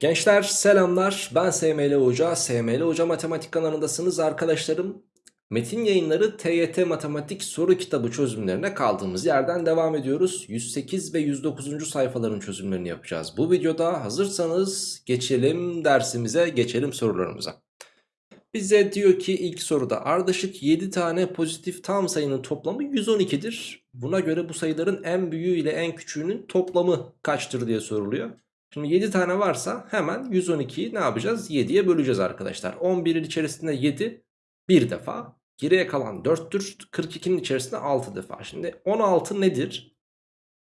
Gençler selamlar. Ben SML Hoca. SML Hoca Matematik kanalındasınız arkadaşlarım. Metin yayınları TYT Matematik soru kitabı çözümlerine kaldığımız yerden devam ediyoruz. 108 ve 109. sayfaların çözümlerini yapacağız Bu videoda. Hazırsanız geçelim dersimize geçelim sorularımıza. Bize diyor ki ilk soruda ardışık 7 tane pozitif tam sayının toplamı 112'dir Buna göre bu sayıların en büyüğü ile en küçüğünün toplamı kaçtır? diye soruluyor Şimdi 7 tane varsa hemen 112'yi ne yapacağız? 7'ye böleceğiz arkadaşlar. 11'in içerisinde 7 bir defa. Geriye kalan 4'tür. 42'nin içerisinde 6 defa. Şimdi 16 nedir?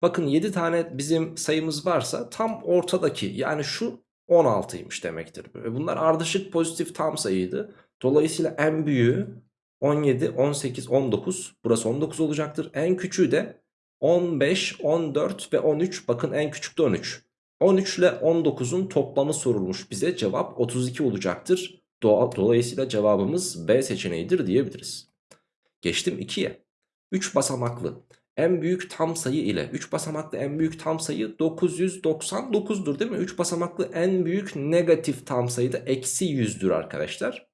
Bakın 7 tane bizim sayımız varsa tam ortadaki yani şu 16'ymış demektir. Ve bunlar ardışık pozitif tam sayıydı. Dolayısıyla en büyüğü 17, 18, 19. Burası 19 olacaktır. En küçüğü de 15, 14 ve 13. Bakın en küçük de 13. 13 ile 19'un toplamı sorulmuş bize cevap 32 olacaktır. Dolayısıyla cevabımız B seçeneğidir diyebiliriz. Geçtim 2'ye. 3 basamaklı en büyük tam sayı ile 3 basamaklı en büyük tam sayı 999'dur değil mi? 3 basamaklı en büyük negatif tam sayı da eksi 100'dür arkadaşlar.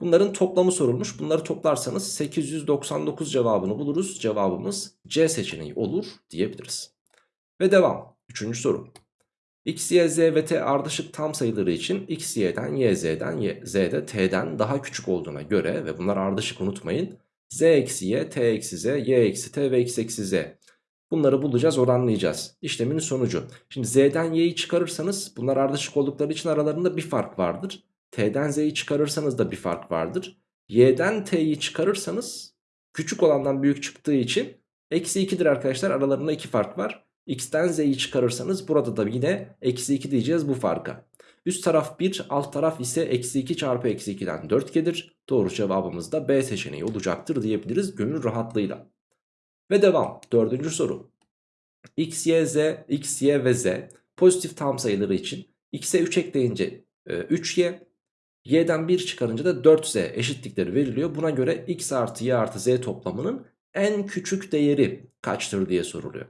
Bunların toplamı sorulmuş. Bunları toplarsanız 899 cevabını buluruz. Cevabımız C seçeneği olur diyebiliriz. Ve devam. Üçüncü soru. X, Y, Z ve T ardışık tam sayıları için X, Y'den, Y, Z'den, Y, Z de T'den daha küçük olduğuna göre ve bunlar ardışık unutmayın. Z eksi Y, T eksi Z, Y eksi T ve X eksi Z. Bunları bulacağız, oranlayacağız. İşlemin sonucu. Şimdi Z'den Y'yi çıkarırsanız bunlar ardışık oldukları için aralarında bir fark vardır. T'den Z'yi çıkarırsanız da bir fark vardır. Y'den T'yi çıkarırsanız küçük olandan büyük çıktığı için eksi 2'dir arkadaşlar. Aralarında iki fark var. X'ten Z'yi çıkarırsanız burada da yine eksi 2 diyeceğiz bu farka. Üst taraf 1 alt taraf ise eksi 2 çarpı eksi 2'den 4 gelir. Doğru cevabımız da B seçeneği olacaktır diyebiliriz gönül rahatlığıyla. Ve devam dördüncü soru. X, Y, Z, X, Y ve Z pozitif tam sayıları için X'e 3 ekleyince 3Y, e, Y'den 1 çıkarınca da 4Z eşitlikleri veriliyor. Buna göre X artı Y artı Z toplamının en küçük değeri kaçtır diye soruluyor.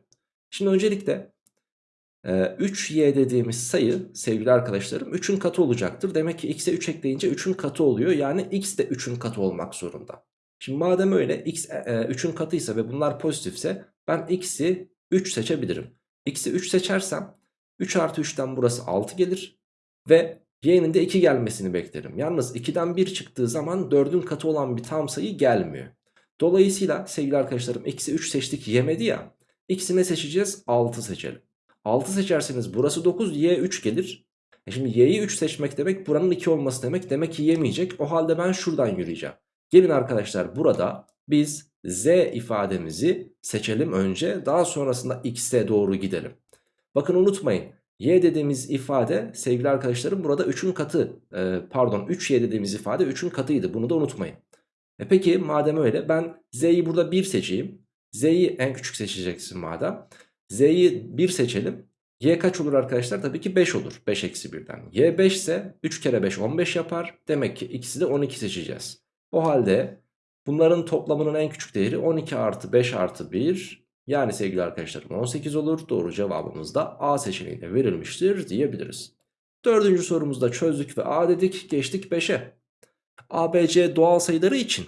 Şimdi öncelikle 3y e, dediğimiz sayı sevgili arkadaşlarım 3'ün katı olacaktır. Demek ki x'e 3 ekleyince 3'ün katı oluyor. Yani x de 3'ün katı olmak zorunda. Şimdi madem öyle x 3'ün e, katıysa ve bunlar pozitifse ben x'i 3 seçebilirim. x'i 3 seçersem 3 artı 3'ten burası 6 gelir. Ve y'nin de 2 gelmesini beklerim. Yalnız 2'den 1 çıktığı zaman 4'ün katı olan bir tam sayı gelmiyor. Dolayısıyla sevgili arkadaşlarım x'i 3 seçtik yemedi ya. Ne seçeceğiz? 6 seçelim. 6 seçerseniz burası 9 y 3 gelir. E şimdi y'yi 3 seçmek demek buranın 2 olması demek. Demek ki yemeyecek. O halde ben şuradan yürüyeceğim. Gelin arkadaşlar burada biz z ifademizi seçelim önce. Daha sonrasında x'e doğru gidelim. Bakın unutmayın. Y dediğimiz ifade sevgili arkadaşlarım burada 3'ün katı e, pardon 3y dediğimiz ifade 3'ün katıydı. Bunu da unutmayın. E peki madem öyle ben z'yi burada 1 seçeyim. Z'yi en küçük seçeceksin madem. Z'yi 1 seçelim. Y kaç olur arkadaşlar? Tabii ki 5 olur. 5 eksi 1'den. Y 5 ise 3 kere 5 15 yapar. Demek ki ikisi de 12 seçeceğiz. O halde bunların toplamının en küçük değeri 12 artı 5 artı 1. Yani sevgili arkadaşlarım 18 olur. Doğru cevabımız da A seçeneğine verilmiştir diyebiliriz. Dördüncü sorumuzda çözdük ve A dedik. Geçtik 5'e. A, B, C doğal sayıları için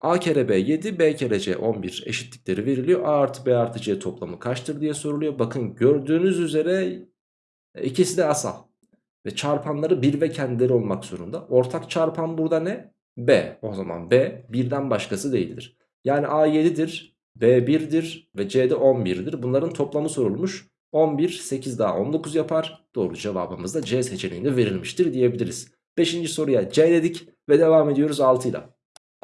A kere B 7 B kere C 11 eşitlikleri veriliyor. A artı B artı C toplamı kaçtır diye soruluyor. Bakın gördüğünüz üzere ikisi de asal. Ve çarpanları 1 ve kendileri olmak zorunda. Ortak çarpan burada ne? B. O zaman B birden başkası değildir. Yani A 7'dir, B 1'dir ve C de 11'dir. Bunların toplamı sorulmuş. 11, 8 daha 19 yapar. Doğru cevabımız da C seçeneğinde verilmiştir diyebiliriz. 5. soruya C dedik ve devam ediyoruz 6 ile.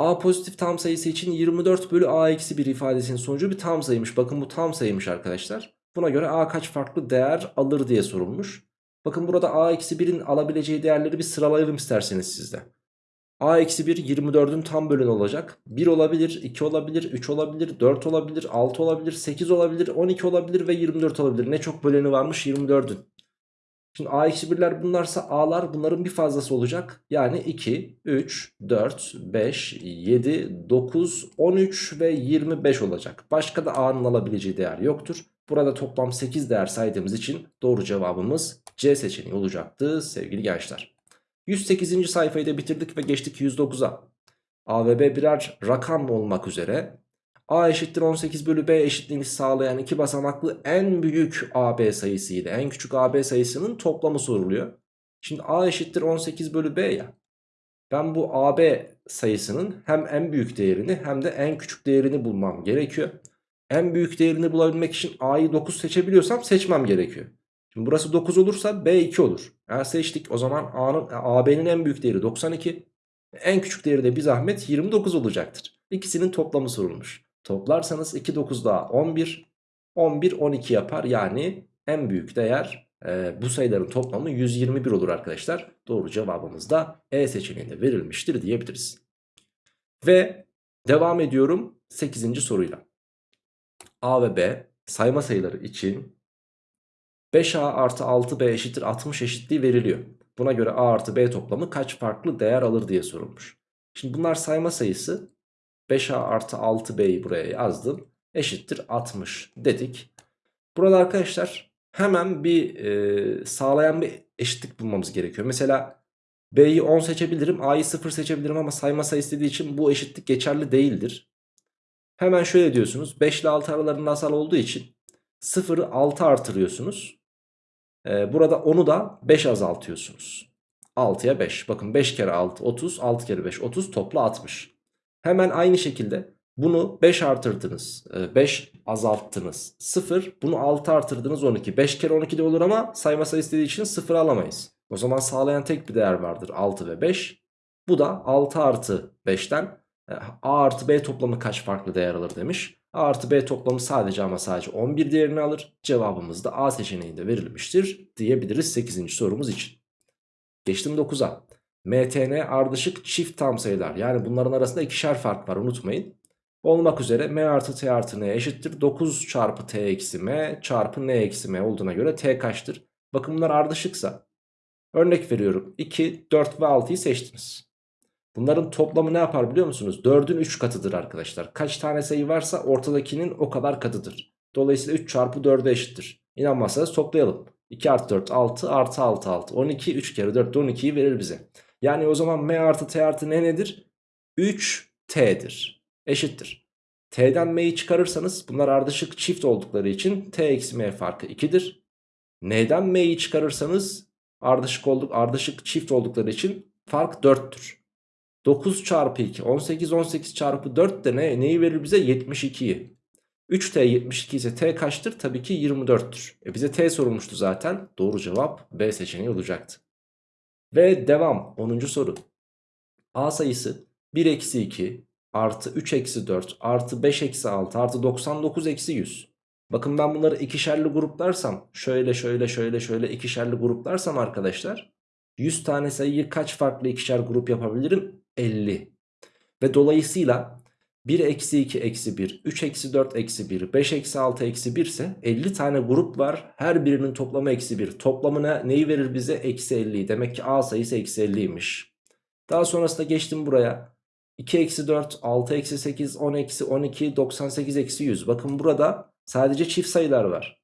A pozitif tam sayısı için 24 bölü A eksi 1 ifadesinin sonucu bir tam sayıymış. Bakın bu tam sayıymış arkadaşlar. Buna göre A kaç farklı değer alır diye sorulmuş. Bakın burada A eksi 1'in alabileceği değerleri bir sıralayalım isterseniz sizde. A eksi 1 24'ün tam bölünü olacak. 1 olabilir, 2 olabilir, 3 olabilir, 4 olabilir, 6 olabilir, 8 olabilir, 12 olabilir ve 24 olabilir. Ne çok böleni varmış 24'ün. Şimdi a-1'ler bunlarsa a'lar bunların bir fazlası olacak. Yani 2, 3, 4, 5, 7, 9, 13 ve 25 olacak. Başka da a'nın alabileceği değer yoktur. Burada toplam 8 değer saydığımız için doğru cevabımız C seçeneği olacaktı sevgili gençler. 108. sayfayı da bitirdik ve geçtik 109'a. A ve B birer rakam olmak üzere A eşittir 18 bölü B eşitliğini sağlayan iki basamaklı en büyük AB sayısı ile en küçük AB sayısının toplamı soruluyor. Şimdi A eşittir 18 bölü B ya. Ben bu AB sayısının hem en büyük değerini hem de en küçük değerini bulmam gerekiyor. En büyük değerini bulabilmek için A'yı 9 seçebiliyorsam seçmem gerekiyor. Şimdi burası 9 olursa B 2 olur. Eğer seçtik o zaman A'nın AB'nin en büyük değeri 92. En küçük değeri de bir zahmet 29 olacaktır. İkisinin toplamı sorulmuş. Toplarsanız 2 9 daha 11. 11 12 yapar. Yani en büyük değer e, bu sayıların toplamı 121 olur arkadaşlar. Doğru cevabımız da E seçeneğinde verilmiştir diyebiliriz. Ve devam ediyorum 8. soruyla. A ve B sayma sayıları için 5A artı 6B eşittir 60 eşitliği veriliyor. Buna göre A artı B toplamı kaç farklı değer alır diye sorulmuş. Şimdi bunlar sayma sayısı 5A artı 6B'yi buraya yazdım. Eşittir 60 dedik. Burada arkadaşlar hemen bir e, sağlayan bir eşitlik bulmamız gerekiyor. Mesela B'yi 10 seçebilirim A'yı 0 seçebilirim ama sayma sayısı dediği için bu eşitlik geçerli değildir. Hemen şöyle diyorsunuz 5 ile 6 aralarında asal olduğu için 0'ı 6 artırıyorsunuz. Ee, burada 10'u da 5 azaltıyorsunuz. 6'ya 5. Bakın 5 kere 6 30 6 kere 5 30 topla 60. Hemen aynı şekilde bunu 5 artırdınız 5 azalttınız 0 bunu 6 artırdınız 12 5 kere 12 de olur ama sayma sayısı dediği için 0 alamayız. O zaman sağlayan tek bir değer vardır 6 ve 5. Bu da 6 artı 5'ten e, A artı B toplamı kaç farklı değer alır demiş. A artı B toplamı sadece ama sadece 11 değerini alır. Cevabımız da A seçeneğinde verilmiştir diyebiliriz 8. sorumuz için. Geçtim 9'a. MTN ardışık çift tam sayılar. Yani bunların arasında ikişer fark var unutmayın. Olmak üzere M artı T artı N eşittir. 9 çarpı T eksi M çarpı N eksi M olduğuna göre T kaçtır? Bakın bunlar ardışıksa. Örnek veriyorum. 2, 4 ve 6'yı seçtiniz. Bunların toplamı ne yapar biliyor musunuz? 4'ün 3 katıdır arkadaşlar. Kaç tane sayı varsa ortadakinin o kadar katıdır. Dolayısıyla 3 çarpı 4'e eşittir. İnanmazsanız toplayalım. 2 artı 4 6 artı 6 6 12 3 kere 4 12'yi verir bize. Yani o zaman m artı t artı n nedir? 3t'dir. Eşittir. T'den m'yi çıkarırsanız bunlar ardışık çift oldukları için t eksi m farkı 2'dir. N'den m'yi çıkarırsanız ardışık olduk ardışık çift oldukları için fark 4'tür. 9 çarpı 2 18 18 çarpı 4 de ne, neyi verir bize 72'yi 3t 72 ise t kaçtır tabii ki 24'tür e bize t sorulmuştu zaten doğru cevap B seçeneği olacaktı ve devam 10. soru A sayısı 1 eksi 2 artı 3 eksi 4 artı 5 eksi 6 artı 99 eksi 100 bakın ben bunları ikişerli gruplarsam şöyle şöyle şöyle şöyle ikişerli gruplarsam arkadaşlar 100 tane sayıyı kaç farklı ikişer grup yapabilirim 50. Ve dolayısıyla 1 eksi 2 eksi 1, 3 eksi 4 eksi 1, 5 eksi 6 eksi 1 ise 50 tane grup var. Her birinin toplamı eksi 1. Toplamına neyi verir bize? Eksi 50. Demek ki A sayısı eksi 50'ymiş. Daha sonrasında geçtim buraya. 2 eksi 4, 6 eksi 8, 10 eksi 12, 98 eksi 100. Bakın burada sadece çift sayılar var.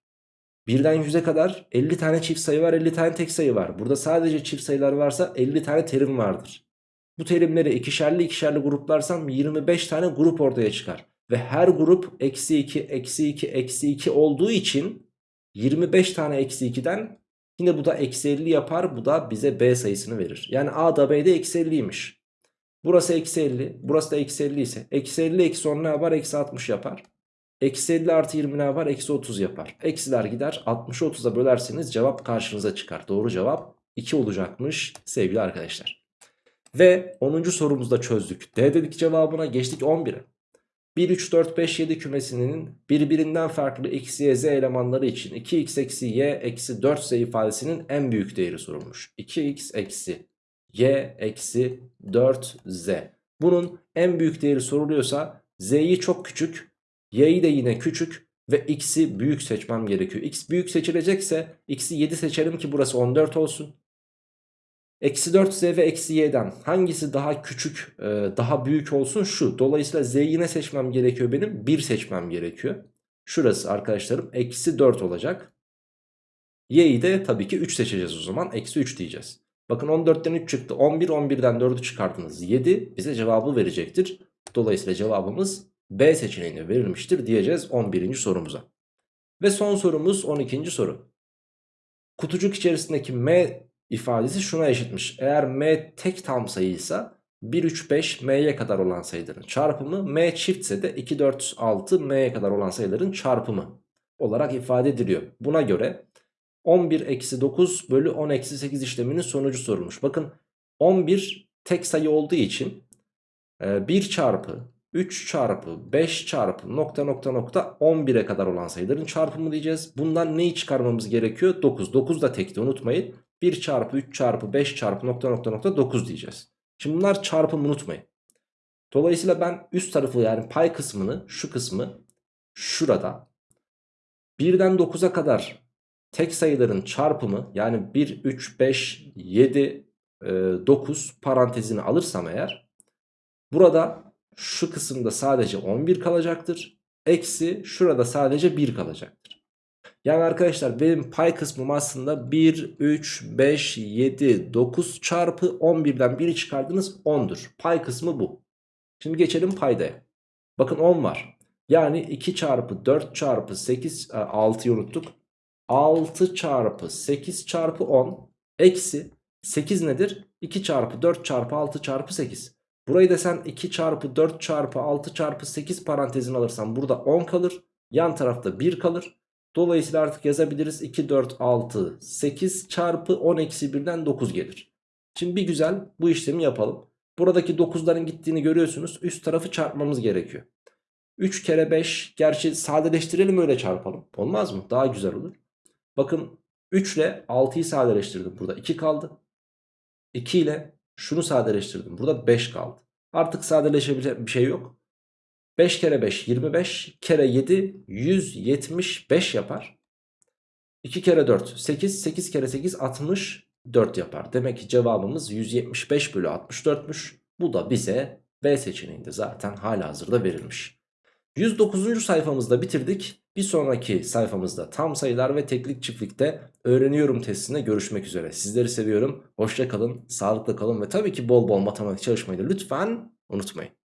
Birden 100'e kadar 50 tane çift sayı var 50 tane tek sayı var. Burada sadece çift sayılar varsa 50 tane terim vardır. Bu terimleri ikişerli ikişerli gruplarsam 25 tane grup ortaya çıkar. Ve her grup eksi 2, eksi 2, eksi 2 olduğu için 25 tane eksi 2'den yine bu da eksi 50 yapar. Bu da bize B sayısını verir. Yani A da B de eksi 50'ymiş. Burası eksi 50, burası da eksi 50 ise eksi 50 eksi 10 ne yapar? Eksi 60 yapar. Eksi 50 artı 20 ne yapar? Eksi 30 yapar. Eksiler gider 60'ı 30'a bölerseniz cevap karşınıza çıkar. Doğru cevap 2 olacakmış sevgili arkadaşlar. Ve 10. sorumuzda çözdük. D dedik cevabına geçtik 11'e. 1, 3, 4, 5, 7 kümesinin birbirinden farklı x, y, z elemanları için 2x eksi y eksi 4z ifadesinin en büyük değeri sorulmuş. 2x eksi y eksi 4z. Bunun en büyük değeri soruluyorsa z'yi çok küçük, y'yi de yine küçük ve x'i büyük seçmem gerekiyor. x büyük seçilecekse x'i 7 seçerim ki burası 14 olsun. Eksi 4z ve eksi y'den hangisi daha küçük daha büyük olsun şu. Dolayısıyla z'yi ne seçmem gerekiyor benim? 1 seçmem gerekiyor. Şurası arkadaşlarım eksi 4 olacak. Y'yi de tabii ki 3 seçeceğiz o zaman. Eksi 3 diyeceğiz. Bakın 14'ten 3 çıktı. 11, 11'den 4'ü çıkardınız. 7 bize cevabı verecektir. Dolayısıyla cevabımız B seçeneğine verilmiştir diyeceğiz 11. sorumuza. Ve son sorumuz 12. soru. Kutucuk içerisindeki M ifadesi şuna eşitmiş. Eğer M tek tam sayıysa 1, 3, 5 M'ye kadar olan sayıların çarpımı M çiftse de 2, 4, 6 M'ye kadar olan sayıların çarpımı olarak ifade ediliyor. Buna göre 11 eksi 9 bölü 10 eksi 8 işleminin sonucu sorulmuş. Bakın 11 tek sayı olduğu için 1 e, çarpı 3 çarpı 5 çarpı nokta nokta nokta 11'e kadar olan sayıların çarpımı diyeceğiz. Bundan neyi çıkarmamız gerekiyor? 9. 9 da tekti unutmayın. 1 çarpı 3 çarpı 5 çarpı nokta nokta nokta 9 diyeceğiz. Şimdi bunlar çarpım unutmayın. Dolayısıyla ben üst tarafı yani pay kısmını şu kısmı şurada 1'den 9'a kadar tek sayıların çarpımı yani 1, 3, 5, 7, 9 parantezini alırsam eğer burada şu kısımda sadece 11 kalacaktır. Eksi şurada sadece 1 kalacaktır. Yani arkadaşlar benim pay kısmım aslında 1, 3, 5, 7, 9 çarpı 11'den 1'i çıkardınız 10'dur. Pay kısmı bu. Şimdi geçelim paydaya. Bakın 10 var. Yani 2 çarpı 4 çarpı 8, 6'yı unuttuk. 6 çarpı 8 çarpı 10 eksi 8 nedir? 2 çarpı 4 çarpı 6 çarpı 8. Burayı da sen 2 çarpı 4 çarpı 6 çarpı 8 parantezini alırsan burada 10 kalır. Yan tarafta 1 kalır. Dolayısıyla artık yazabiliriz 2, 4, 6, 8 çarpı 10 eksi 1'den 9 gelir. Şimdi bir güzel bu işlemi yapalım. Buradaki 9'ların gittiğini görüyorsunuz. Üst tarafı çarpmamız gerekiyor. 3 kere 5 gerçi sadeleştirelim öyle çarpalım. Olmaz mı? Daha güzel olur. Bakın 3 ile 6'yı sadeleştirdim. Burada 2 kaldı. 2 ile şunu sadeleştirdim. Burada 5 kaldı. Artık sadeleşebilecek bir şey yok. 5 kere 5 25 kere 7 175 yapar. 2 kere 4 8 8 kere 8 64 yapar. Demek ki cevabımız 175 bölü 64'müş. Bu da bize B seçeneğinde zaten hala hazırda verilmiş. 109. sayfamızda bitirdik. Bir sonraki sayfamızda tam sayılar ve teklik çiftlikte öğreniyorum testinde görüşmek üzere. Sizleri seviyorum. Hoşça kalın, sağlıklı kalın ve tabii ki bol bol matematik çalışmayı da lütfen unutmayın.